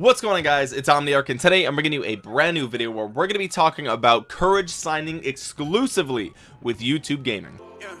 what's going on guys? It's omniarch and today i'm bringing you a brand new video where we're going to be talking about courage signing exclusively with youtube gaming. Yeah,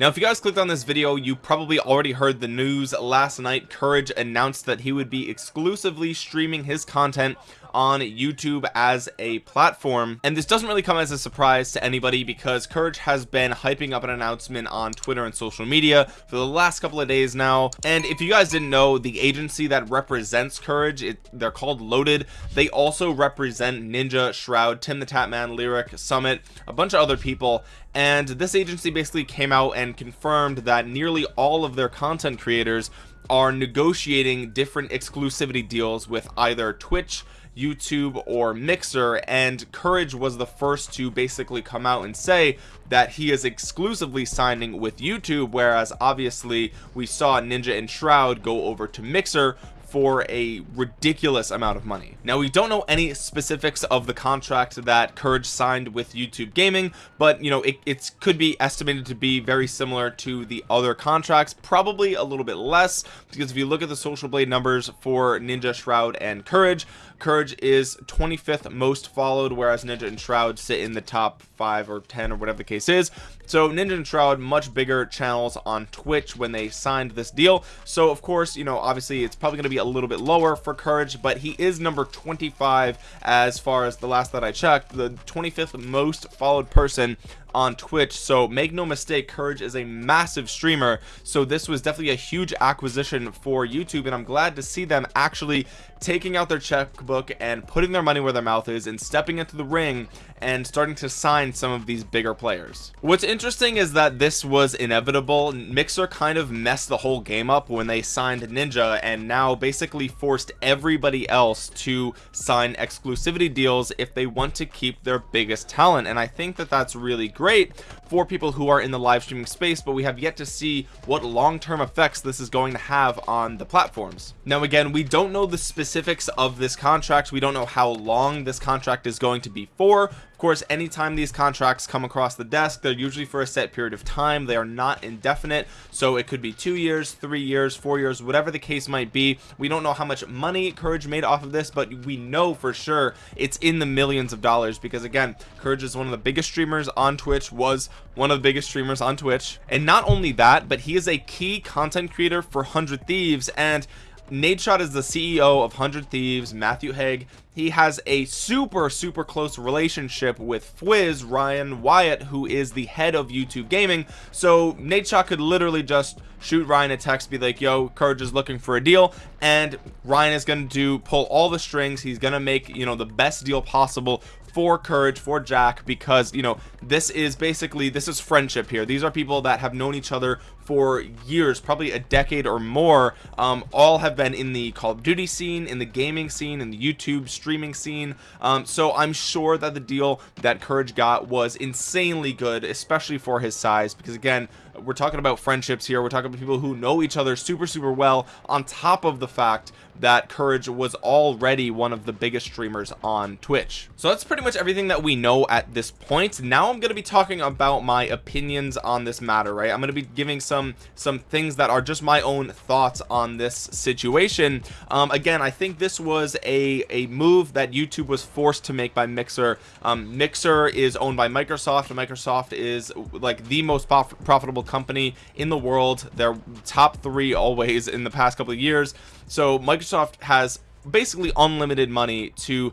now if you guys clicked on this video you probably already heard the news. Last night courage announced that he would be exclusively streaming his content on YouTube as a platform. And this doesn't really come as a surprise to anybody because Courage has been hyping up an announcement on Twitter and social media for the last couple of days now. And if you guys didn't know the agency that represents Courage it, they're called Loaded. They also represent Ninja Shroud Tim the Tatman Lirik Summit a bunch of other people. And this agency basically came out and confirmed that nearly all of their content creators are negotiating different exclusivity deals with either Twitch YouTube or Mixer and Courage was the first to basically come out and say that he is exclusively signing with YouTube whereas obviously we saw Ninja and Shroud go over to Mixer for a ridiculous amount of money. Now we don't know any specifics of the contract that courage signed with youtube gaming but you know it, could be estimated to be very similar to the other contracts probably a little bit less because if you look at the social blade numbers for ninja shroud and courage courage is 25th most followed whereas ninja and shroud sit in the top five or ten or whatever the case is. So ninja and shroud much bigger channels on twitch when they signed this deal. So of course you know obviously it's probably going to be a little bit lower for courage but he is number 25 as far as the last that i checked. The 25th most followed person on Twitch. So make no mistake courage is a massive streamer. So this was definitely a huge acquisition for YouTube and I'm glad to see them actually taking out their checkbook and putting their money where their mouth is and stepping into the ring and starting to sign some of these bigger players. What's interesting is that this was inevitable. Mixer kind of messed the whole game up when they signed ninja and now basically forced everybody else to sign exclusivity deals if they want to keep their biggest talent and i think that that's really great great for people who are in the live streaming space but we have yet to see what long-term effects this is going to have on the platforms. Now again we don't know the specifics of this contract. We don't know how long this contract is going to be for. Of course anytime these contracts come across the desk they're usually for a set period of time. They are not indefinite so it could be two years three years four years whatever the case might be. We don't know how much money courage made off of this but we know for sure it's in the millions of dollars because again courage is one of the biggest streamers on twitch was one of the biggest streamers on twitch and not only that but he is a key content creator for 100 thieves and Nadeshot is the CEO of 100 Thieves, Matthew Haag. He has a super, super close relationship with Fwiz, Ryan Wyatt, who is the head of YouTube Gaming. So Nadeshot could literally just shoot Ryan a text, be like, yo, Courage is looking for a deal. And Ryan is going to do pull all the strings. He's going to make, you know, the best deal possible for courage for jack because you know this is basically this is friendship here. These are people that have known each other for years probably a decade or more. Um, all have been in the call of duty scene in the gaming scene in the youtube streaming scene. Um, so i'm sure that the deal that courage got was insanely good especially for his size because again we're talking about friendships here. We're talking about people who know each other super super well on top of the fact that courage was already one of the biggest streamers on twitch. So that's pretty much everything that we know at this point. Now i'm going to be talking about my opinions on this matter right? I'm going to be giving some some things that are just my own thoughts on this situation. Um, again i think this was a a move that youtube was forced to make by mixer. Um, mixer is owned by microsoft and microsoft is like the most prof profitable company in the world. They're top three always in the past couple of years. So Microsoft has basically unlimited money to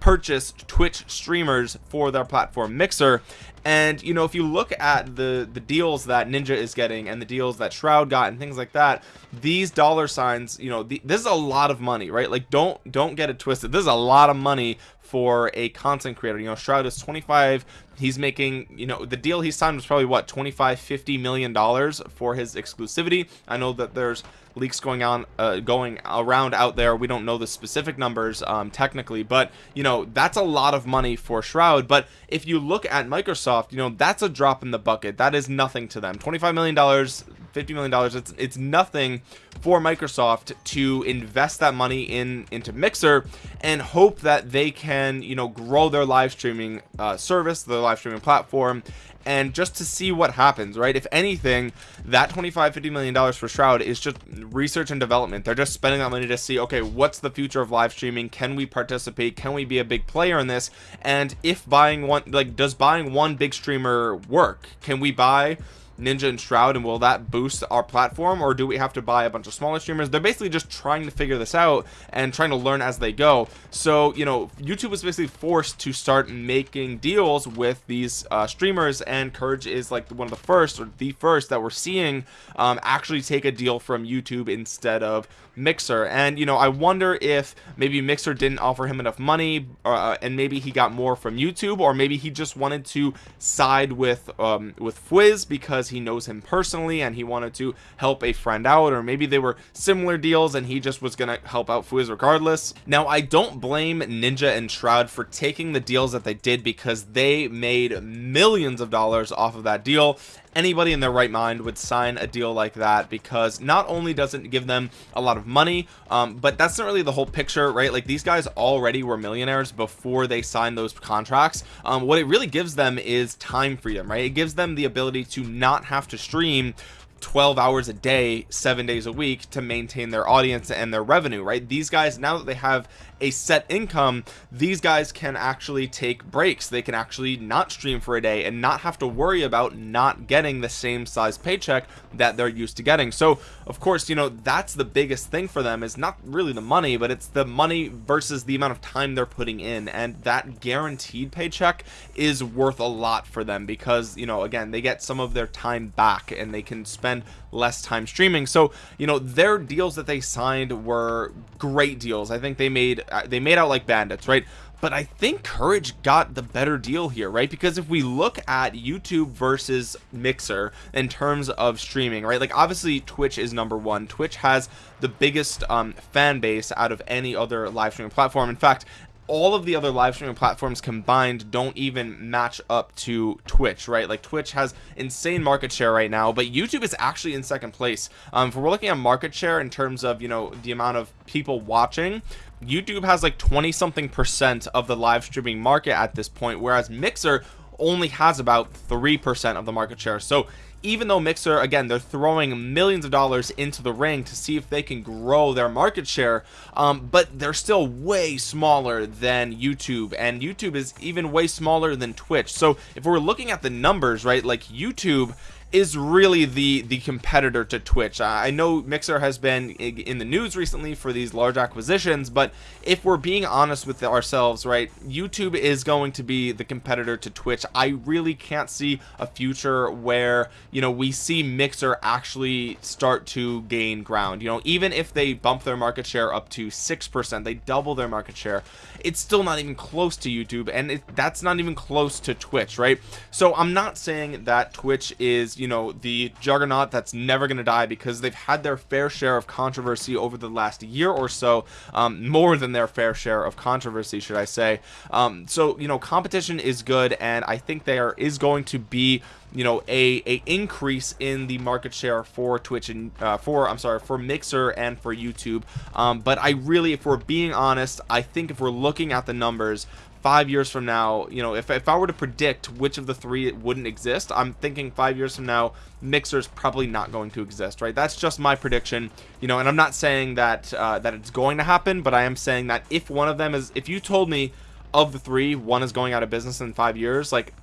purchase Twitch streamers for their platform Mixer. And you know if you look at the the deals that ninja is getting and the deals that shroud got and things like that these dollar signs you know the, this is a lot of money right? Like don't don't get it twisted. This is a lot of money for a content creator. You know shroud is 25 he's making you know the deal he signed was probably what 25 50 million dollars for his exclusivity. I know that there's leaks going on uh, going around out there. We don't know the specific numbers um, technically but you know that's a lot of money for shroud. But if you look at microsoft you know that's a drop in the bucket. That is nothing to them. 25 million dollars 50 million dollars it's it's nothing for microsoft to invest that money in into mixer and hope that they can you know grow their live streaming uh, service their live streaming platform and just to see what happens right? If anything that 25 50 million dollars for shroud is just research and development. They're just spending that money to see okay what's the future of live streaming? Can we participate? Can we be a big player in this? And if buying one like does buying one big streamer work? Can we buy ninja and shroud and will that boost our platform or do we have to buy a bunch of smaller streamers? They're basically just trying to figure this out and trying to learn as they go. So you know youtube was basically forced to start making deals with these uh, streamers and courage is like one of the first or the first that we're seeing um, actually take a deal from youtube instead of mixer. And you know i wonder if maybe mixer didn't offer him enough money uh, and maybe he got more from youtube or maybe he just wanted to side with um with fwiz because he knows him personally and he wanted to help a friend out or maybe they were similar deals and he just was gonna help out fwiz regardless. Now i don't blame ninja and shroud for taking the deals that they did because they made millions of dollars off of that deal anybody in their right mind would sign a deal like that because not only does it give them a lot of money um, but that's not really the whole picture right? Like these guys already were millionaires before they signed those contracts. Um, what it really gives them is time freedom right? It gives them the ability to not have to stream 12 hours a day seven days a week to maintain their audience and their revenue right? These guys now that they have a set income these guys can actually take breaks. They can actually not stream for a day and not have to worry about not getting the same size paycheck that they're used to getting. So of course you know that's the biggest thing for them is not really the money but it's the money versus the amount of time they're putting in. And that guaranteed paycheck is worth a lot for them because you know again they get some of their time back and they can spend less time streaming. So you know their deals that they signed were great deals. I think they made they made out like bandits right but I think Courage got the better deal here, right? Because if we look at YouTube versus Mixer in terms of streaming, right? Like obviously Twitch is number one. Twitch has the biggest um, fan base out of any other live streaming platform. In fact, all of the other live streaming platforms combined don't even match up to Twitch, right? Like Twitch has insane market share right now, but YouTube is actually in second place. Um, if we're looking at market share in terms of, you know, the amount of people watching, YouTube has like 20 something percent of the live streaming market at this point, whereas Mixer only has about 3% of the market share. So even though mixer again they're throwing millions of dollars into the ring to see if they can grow their market share um, but they're still way smaller than youtube and youtube is even way smaller than twitch so if we're looking at the numbers right like youtube is really the the competitor to Twitch. I know Mixer has been in the news recently for these large acquisitions, but if we're being honest with ourselves, right, YouTube is going to be the competitor to Twitch. I really can't see a future where you know we see Mixer actually start to gain ground. You know, even if they bump their market share up to six percent, they double their market share. It's still not even close to YouTube, and it, that's not even close to Twitch, right? So I'm not saying that Twitch is you know the juggernaut that's never going to die because they've had their fair share of controversy over the last year or so um, more than their fair share of controversy should I say. Um, so you know competition is good and I think there is going to be you know a a increase in the market share for twitch and uh, for i'm sorry for mixer and for youtube. Um, but i really if we're being honest i think if we're looking at the numbers five years from now you know if, if i were to predict which of the three it wouldn't exist i'm thinking five years from now mixer's probably not going to exist right? That's just my prediction you know and i'm not saying that uh, that it's going to happen but i am saying that if one of them is if you told me of the three one is going out of business in five years like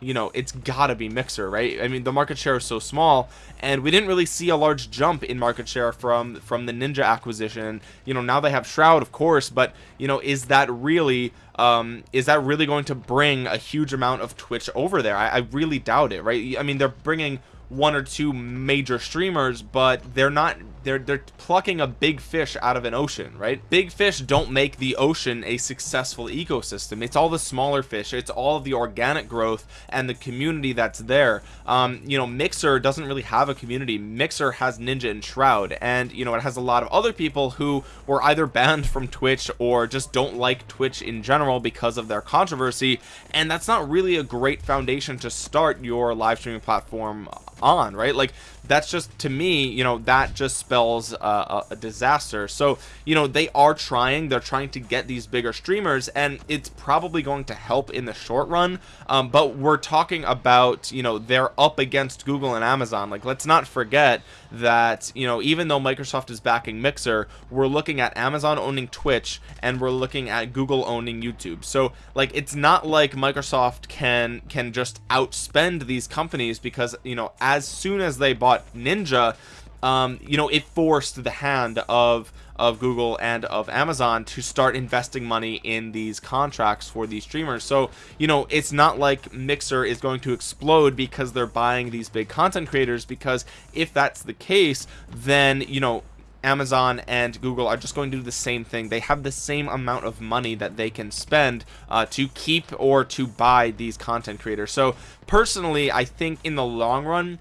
you know it's gotta be mixer right? I mean the market share is so small and we didn't really see a large jump in market share from from the ninja acquisition. You know now they have shroud of course but you know is that really um is that really going to bring a huge amount of twitch over there? I, I really doubt it right? I mean they're bringing one or two major streamers but they're not they're they're plucking a big fish out of an ocean right? Big fish don't make the ocean a successful ecosystem. It's all the smaller fish. It's all of the organic growth and the community that's there. Um you know mixer doesn't really have a community. Mixer has ninja and shroud. And you know it has a lot of other people who were either banned from twitch or just don't like twitch in general because of their controversy. And that's not really a great foundation to start your live streaming platform on right? Like that's just to me you know that just spells a disaster. So you know they are trying they're trying to get these bigger streamers and it's probably going to help in the short run. Um, but we're talking about you know they're up against Google and Amazon. Like let's not forget that you know even though Microsoft is backing Mixer we're looking at Amazon owning Twitch and we're looking at Google owning YouTube. So like it's not like Microsoft can can just outspend these companies because you know as soon as they bought Ninja um, you know it forced the hand of of Google and of Amazon to start investing money in these contracts for these streamers so you know it's not like Mixer is going to explode because they're buying these big content creators because if that's the case then you know Amazon and Google are just going to do the same thing. They have the same amount of money that they can spend uh, to keep or to buy these content creators. So personally, I think in the long run,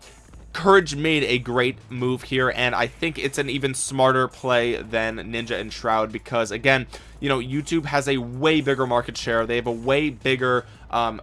Courage made a great move here, and I think it's an even smarter play than Ninja and Shroud because, again, you know, YouTube has a way bigger market share. They have a way bigger um,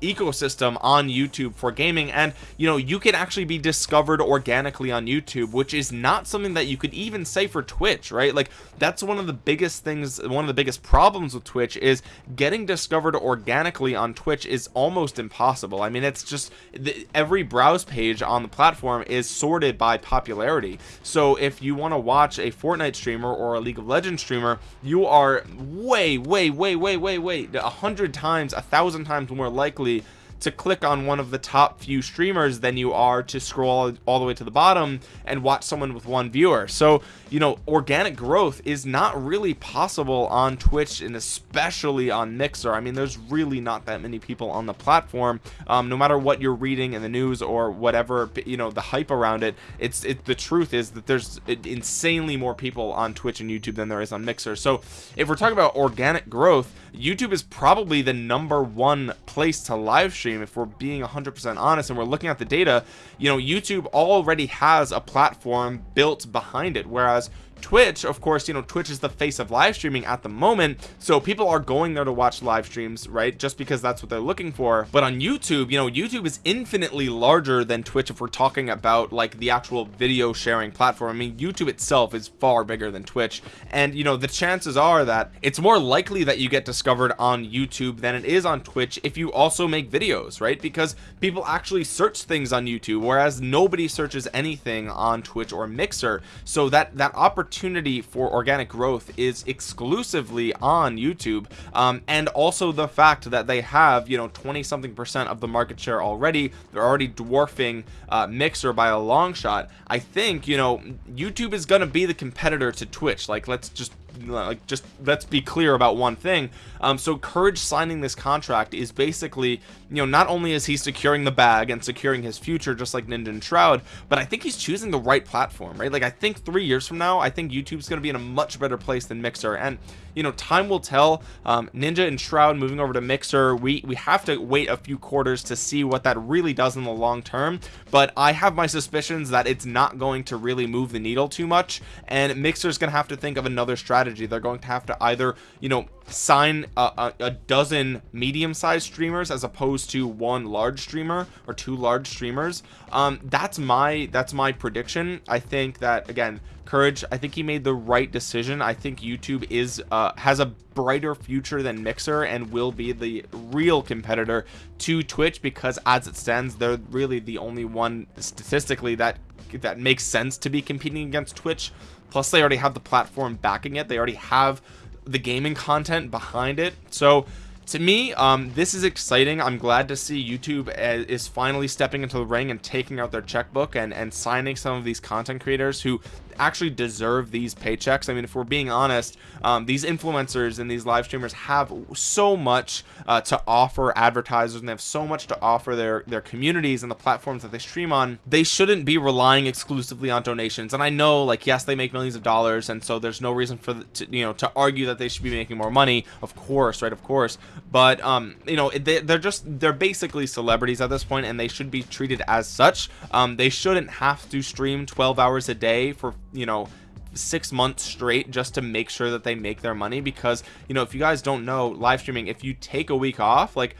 ecosystem on YouTube for gaming. And you know you can actually be discovered organically on YouTube which is not something that you could even say for Twitch right? Like that's one of the biggest things one of the biggest problems with Twitch is getting discovered organically on Twitch is almost impossible. I mean it's just the, every browse page on the platform is sorted by popularity. So if you want to watch a Fortnite streamer or a League of Legends streamer you are way way way way way way a hundred times a thousand times more likely to click on one of the top few streamers than you are to scroll all the way to the bottom and watch someone with one viewer. So you know organic growth is not really possible on twitch and especially on mixer. I mean there's really not that many people on the platform. Um, no matter what you're reading in the news or whatever you know the hype around it it's it the truth is that there's insanely more people on twitch and youtube than there is on mixer. So if we're talking about organic growth youtube is probably the number one place to live stream stream if we're being 100% honest and we're looking at the data you know YouTube already has a platform built behind it whereas Twitch of course you know Twitch is the face of live streaming at the moment so people are going there to watch live streams right just because that's what they're looking for. But on YouTube you know YouTube is infinitely larger than Twitch if we're talking about like the actual video sharing platform. I mean YouTube itself is far bigger than Twitch. And you know the chances are that it's more likely that you get discovered on YouTube than it is on Twitch if you also make videos right? Because people actually search things on YouTube whereas nobody searches anything on Twitch or Mixer. So that that opportunity opportunity for organic growth is exclusively on YouTube um, and also the fact that they have you know 20 something percent of the market share already. They're already dwarfing uh, Mixer by a long shot. I think you know YouTube is gonna be the competitor to Twitch. Like let's just like just let's be clear about one thing. Um so courage signing this contract is basically you know not only is he securing the bag and securing his future just like ninja and shroud but i think he's choosing the right platform right? Like i think three years from now i think youtube's going to be in a much better place than mixer. And you know time will tell. Um, ninja and shroud moving over to mixer we we have to wait a few quarters to see what that really does in the long term. But i have my suspicions that it's not going to really move the needle too much and mixer's gonna have to think of another strategy they're going to have to either you know sign a, a, a dozen medium-sized streamers as opposed to one large streamer or two large streamers. Um that's my that's my prediction. I think that again courage i think he made the right decision. I think youtube is uh has a brighter future than mixer and will be the real competitor to twitch because as it stands they're really the only one statistically that that makes sense to be competing against twitch plus they already have the platform backing it. They already have the gaming content behind it. So to me um, this is exciting. I'm glad to see youtube uh, is finally stepping into the ring and taking out their checkbook and and signing some of these content creators who actually deserve these paychecks. I mean if we're being honest um, these influencers and these live streamers have so much uh, to offer advertisers and they have so much to offer their their communities and the platforms that they stream on they shouldn't be relying exclusively on donations. And i know like yes they make millions of dollars and so there's no reason for the, to, you know to argue that they should be making more money. Of course right? Of course. But um you know they, they're just they're basically celebrities at this point and they should be treated as such. Um they shouldn't have to stream 12 hours a day for you know six months straight just to make sure that they make their money because you know if you guys don't know live streaming if you take a week off like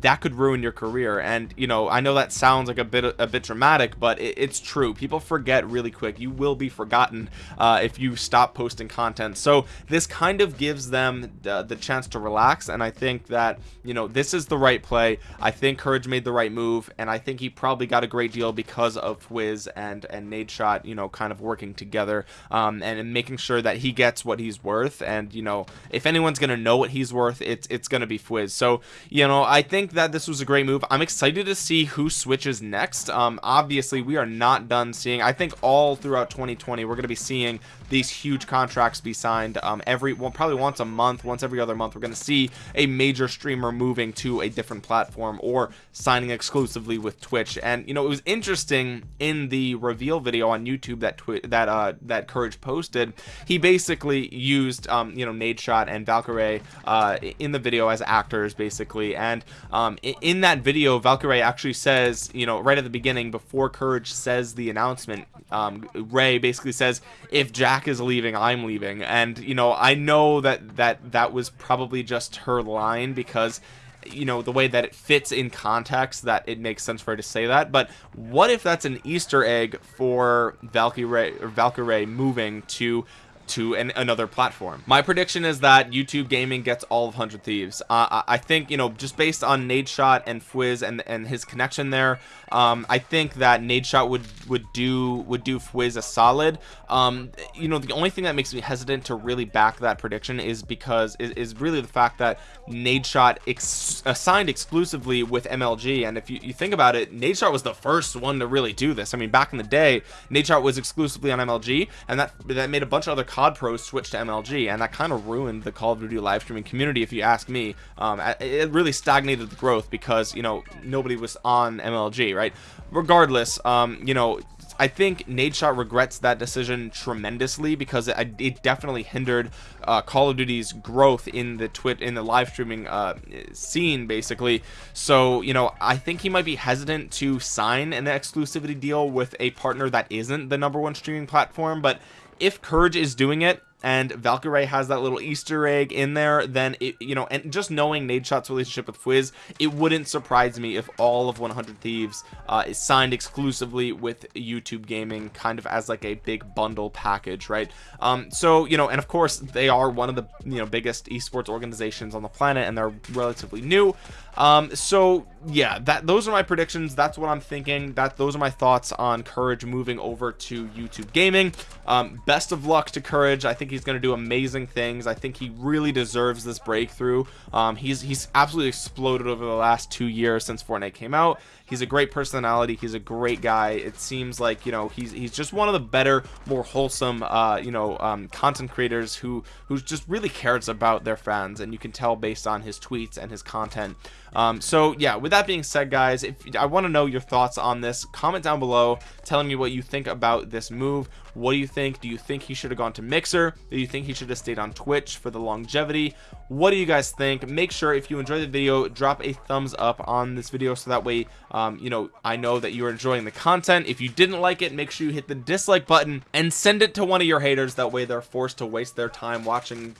that could ruin your career. And you know I know that sounds like a bit a bit dramatic but it, it's true. People forget really quick. You will be forgotten uh, if you stop posting content. So this kind of gives them the, the chance to relax. And I think that you know this is the right play. I think Courage made the right move and I think he probably got a great deal because of Fwiz and and Nadeshot you know kind of working together um, and, and making sure that he gets what he's worth. And you know if anyone's gonna know what he's worth it's it's gonna be Fwiz so you know I think that this was a great move. I'm excited to see who switches next. Um obviously we are not done seeing I think all throughout 2020 we're gonna be seeing these huge contracts be signed um every well probably once a month once every other month we're gonna see a major streamer moving to a different platform or signing exclusively with Twitch. And you know it was interesting in the reveal video on YouTube that Twi that uh that Courage posted he basically used um you know Nadeshot and Valkyrae uh in the video as actors basically. And um in that video Valkyrae actually says you know right at the beginning before Courage says the announcement um Rae basically says if Jack is leaving I'm leaving. And you know I know that that that was probably just her line because you know the way that it fits in context that it makes sense for her to say that. But what if that's an easter egg for Valkyrae or Valkyrae moving to to an, another platform. My prediction is that youtube gaming gets all of 100 thieves. Uh, i think you know just based on Nadeshot and fwiz and and his connection there um, i think that Nadeshot would would do would do fwiz a solid. Um, you know the only thing that makes me hesitant to really back that prediction is because is, is really the fact that Nadeshot ex assigned exclusively with mlg and if you, you think about it Nadeshot was the first one to really do this. I mean back in the day Nadeshot was exclusively on mlg and that that made a bunch of other COD pros switched to MLG and that kind of ruined the Call of Duty live streaming community if you ask me. Um, it really stagnated the growth because you know nobody was on MLG right? Regardless um, you know I think Nadeshot regrets that decision tremendously because it, it definitely hindered uh, Call of Duty's growth in the twit in the live streaming uh, scene basically. So you know I think he might be hesitant to sign an exclusivity deal with a partner that isn't the number one streaming platform but if Courage is doing it and Valkyrae has that little Easter egg in there, then it, you know, and just knowing Nadeshot's relationship with Fwiz, it wouldn't surprise me if all of 100 Thieves uh, is signed exclusively with YouTube Gaming, kind of as like a big bundle package, right? Um, so you know, and of course they are one of the you know biggest esports organizations on the planet, and they're relatively new. Um, so yeah, that those are my predictions. That's what I'm thinking. That those are my thoughts on Courage moving over to YouTube Gaming. Um, best of luck to Courage. I think think he's going to do amazing things. I think he really deserves this breakthrough. Um, he's he's absolutely exploded over the last two years since Fortnite came out. He's a great personality. He's a great guy. It seems like you know he's he's just one of the better more wholesome uh, you know um, content creators who who just really cares about their fans. And you can tell based on his tweets and his content um, so yeah with that being said guys if I want to know your thoughts on this. Comment down below telling me what you think about this move. What do you think? Do you think he should have gone to mixer? Do you think he should have stayed on twitch for the longevity? What do you guys think? Make sure if you enjoyed the video drop a thumbs up on this video so that way um, you know I know that you're enjoying the content. If you didn't like it make sure you hit the dislike button and send it to one of your haters. That way they're forced to waste their time watching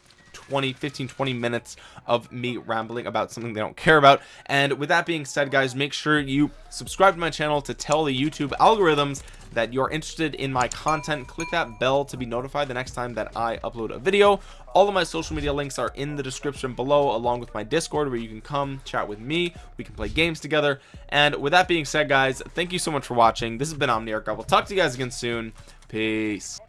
20 15 20 minutes of me rambling about something they don't care about. And with that being said guys make sure you subscribe to my channel to tell the youtube algorithms that you're interested in my content. Click that bell to be notified the next time that i upload a video. All of my social media links are in the description below along with my discord where you can come chat with me. We can play games together. And with that being said guys thank you so much for watching. This has been omniarch. I will talk to you guys again soon. Peace